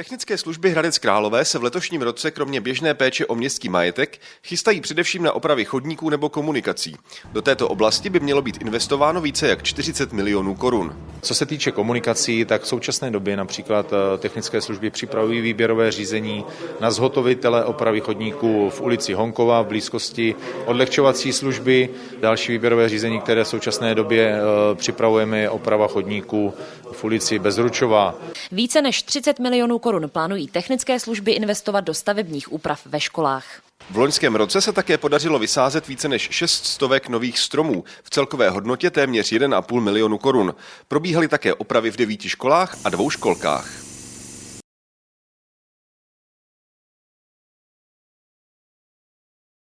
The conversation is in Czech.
Technické služby Hradec Králové se v letošním roce kromě běžné péče o městský majetek chystají především na opravy chodníků nebo komunikací. Do této oblasti by mělo být investováno více jak 40 milionů korun. Co se týče komunikací, tak v současné době například eh, technické služby připravují výběrové řízení na zhotovitele opravy chodníků v ulici Honkova v blízkosti odlehčovací služby. Další výběrové řízení, které v současné době eh, připravujeme, je oprava chodníků v ulici Bezručová. Více než 30 milionů korun plánují technické služby investovat do stavebních úprav ve školách. V loňském roce se také podařilo vysázet více než 6 stovek nových stromů v celkové hodnotě téměř 1,5 milionu korun. Probíhaly také opravy v devíti školách a dvou školkách.